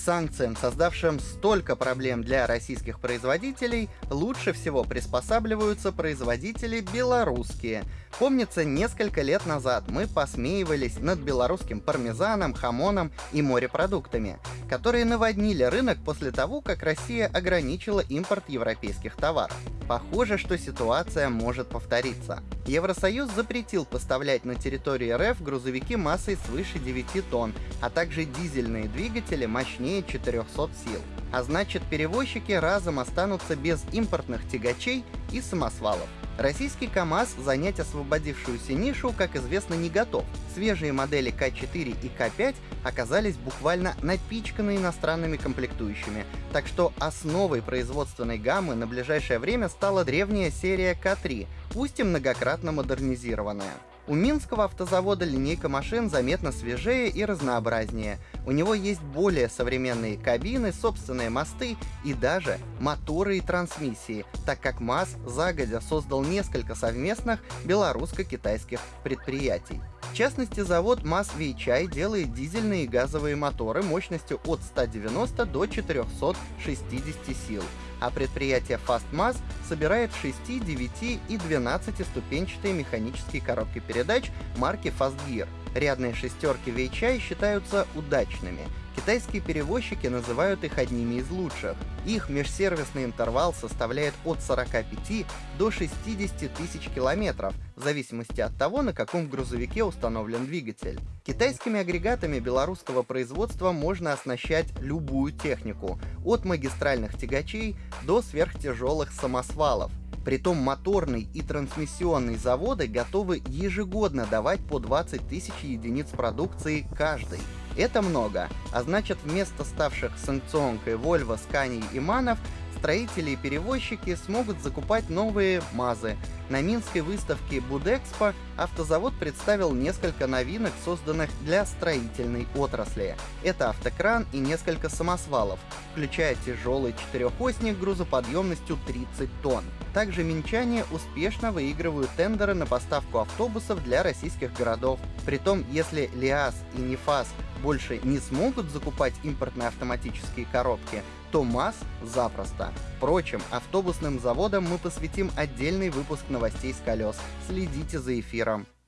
санкциям, создавшим столько проблем для российских производителей, лучше всего приспосабливаются производители белорусские. Помнится, несколько лет назад мы посмеивались над белорусским пармезаном, хамоном и морепродуктами, которые наводнили рынок после того, как Россия ограничила импорт европейских товаров. Похоже, что ситуация может повториться. Евросоюз запретил поставлять на территорию РФ грузовики массой свыше 9 тонн, а также дизельные двигатели мощнее 400 сил. А значит, перевозчики разом останутся без импортных тягачей и самосвалов. Российский КАМАЗ занять освободившуюся нишу, как известно, не готов. Свежие модели К4 и К5 оказались буквально напичканы иностранными комплектующими, так что основой производственной гаммы на ближайшее время стала древняя серия К3, пусть и многократно модернизированная. У Минского автозавода линейка машин заметно свежее и разнообразнее. У него есть более современные кабины, собственные мосты и даже моторы и трансмиссии, так как МАЗ загодя создал несколько совместных белорусско-китайских предприятий. В частности, завод МАЗ Вейчай делает дизельные и газовые моторы мощностью от 190 до 460 сил, а предприятие FastMaz собирает 6, 9 и 12 ступенчатые механические коробки передач марки FastGear. Рядные шестерки Вейчай считаются удачными. Китайские перевозчики называют их одними из лучших. Их межсервисный интервал составляет от 45 до 60 тысяч километров, в зависимости от того, на каком грузовике установлен двигатель. Китайскими агрегатами белорусского производства можно оснащать любую технику, от магистральных тягачей до сверхтяжелых самосвалов. Притом моторный и трансмиссионный заводы готовы ежегодно давать по 20 тысяч единиц продукции каждый. Это много, а значит вместо ставших санкционкой Volvo, Scania и Манов строители и перевозчики смогут закупать новые МАЗы. На Минской выставке Будэкспо автозавод представил несколько новинок, созданных для строительной отрасли. Это автокран и несколько самосвалов, включая тяжелый четырехосник грузоподъемностью 30 тонн. Также минчане успешно выигрывают тендеры на поставку автобусов для российских городов. Притом, если ЛиАЗ и НИФАС больше не смогут закупать импортные автоматические коробки, то МАЗ запросто. Впрочем, автобусным заводам мы посвятим отдельный выпуск новостей с колес. Следите за эфиром. Instagram.